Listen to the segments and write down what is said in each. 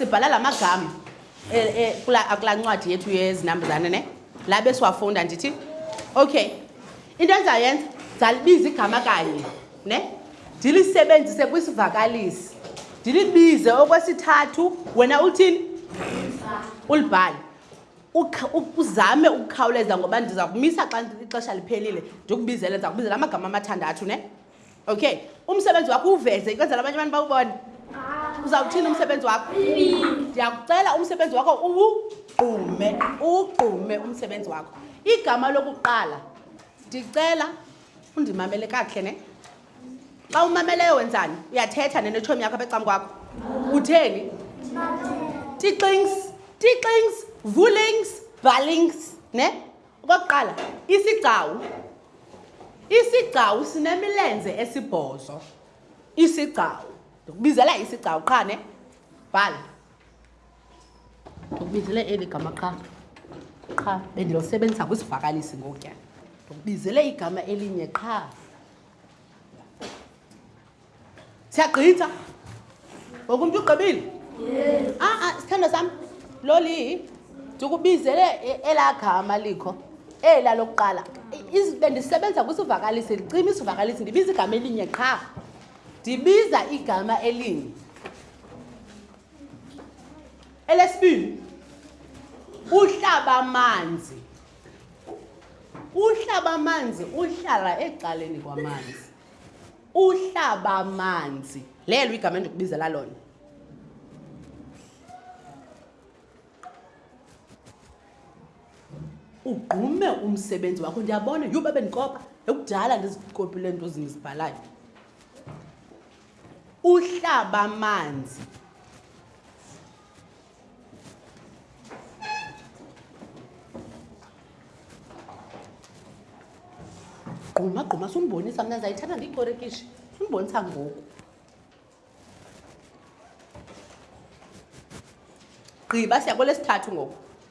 sibhala la magama eh, eh, kulaa ncwadi yethu yezinambuzane ne la besiwafunda ndithi okay into endizayenza ndizalibiza igama kanye ne ndilisebenzise kwisivakalisi ndilibize okwesithathu wena uthini ulibhale uzame ukukhawuleza ngoba ndiza kumisa xa ixesha liphelile ndikubizele ndiza kubizela amagama amathandathu ne okay umsebenzi wakho uveze ikwenzela abanye abantu bawubone uzawuthini umsebenzi wakho ndiyakucela umsebenzi wakho uwugqume uwugqume umsebenzi wakho igama lokuqala ndicela undimamele kakuhle ne xa umameleyo wenzani uyathetha nenetshomi yakho apha ecamkwakho utheni tixings tixings vulings bhalings ne okokuqala isigcawu isigcawu sinemilenze esibhozo isigcawu ndikubizela isigcawu qha ne bhala ndikubizele eli gama qha qha bendinosebenzisa kwisivakalisi ngokutya ndikubizele igama elinye qha siyagqitha ngoku umntu ugqibile a ah, ah, sithando sam loli ndikubizele e-, elaa gama likho ela lokuqala bendisebenza kwisivakalisi ndicima isivakalisi ndibiza igama elinye qha ndibiza igama elinye elesibini uhlaba amanzi uhlaba amanzi uhlala ecaleni kwamanzi uhlaba amanzi lelo igama endikubizela lona ugqume umsebenzi wakho ndiyabona yho babe ndikopa ekudala ndizikopile nto zindizibhalayo uhlaba amanzi gquma gquma sumbonisa mna ndizayithatha ndiyikorekishi sumbonisa ngoku gqiba siya kwelesithathu ngoku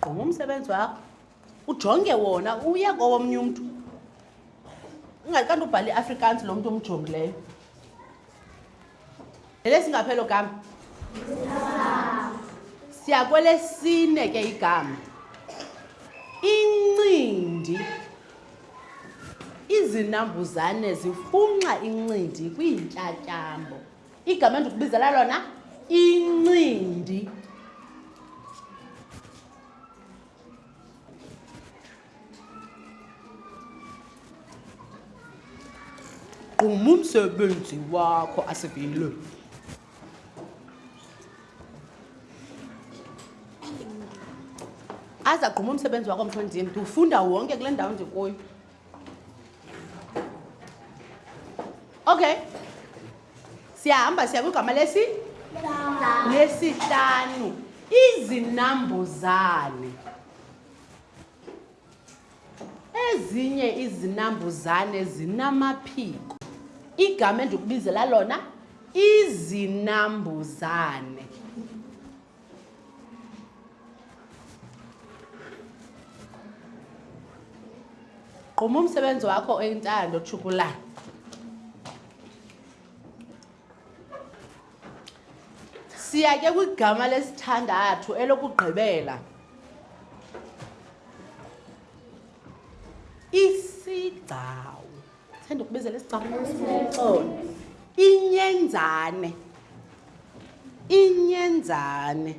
gquma umsebenzi wakho ujonge wona uye kowomnye umntu ungathi kanti ubhale iafrikaans lo mntu omjongileyo lele singaphelo gama siya kwelesine ke igama incindi izinambuzane zifunxa incindi kwiintyatyambo igama endikubizela lona incindi gquma umsebenzi wakho asivile aza gquma umsebenzi wakho mthondim ndiwufunda wonke kule ndawo ndikuyo okay siyahamba siya kwigama lesi lesihlanu izinambuzane ezinye izinambuzane zinamaphiko igama endikubizela lona izinambuzane gquma umsebenzi wakho oyintando tshukulana siya ke kwigama lesithandathu elokugqibela isigcawu Sithanda ukubizela isicambulo esinomxolo. Inyenzane. Inyenzane.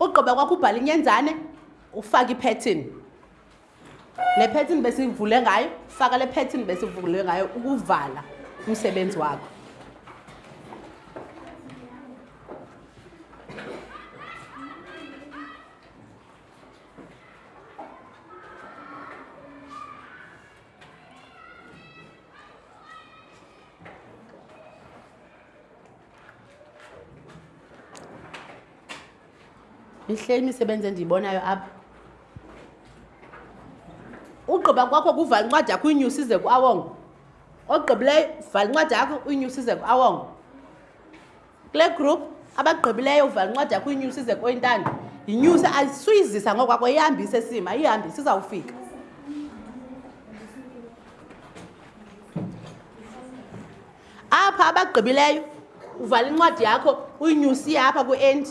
Ugqiba kwakho ubhala inyenzane ufake ipattern. Le pattern besivule ngayo, faka le pattern besivule ngayo ukuvala umsebenzi wakho. mihle imisebenzi endiyibonayo apha ugqiba kwakho kuvala incwadi yakho uyinyusa ize kuawongo ogqibileyo vala incwadi yakho uyinyusa ize kuawongo kule group abagqibileyo uvala incwadi yakho inyusi ize koyintando yinyusi ayisuyizisa ngokwakho ihambise sima ayihambise izawufika apha abagqibileyo uvala incwadi yakho uyinyusi apha kwi-endi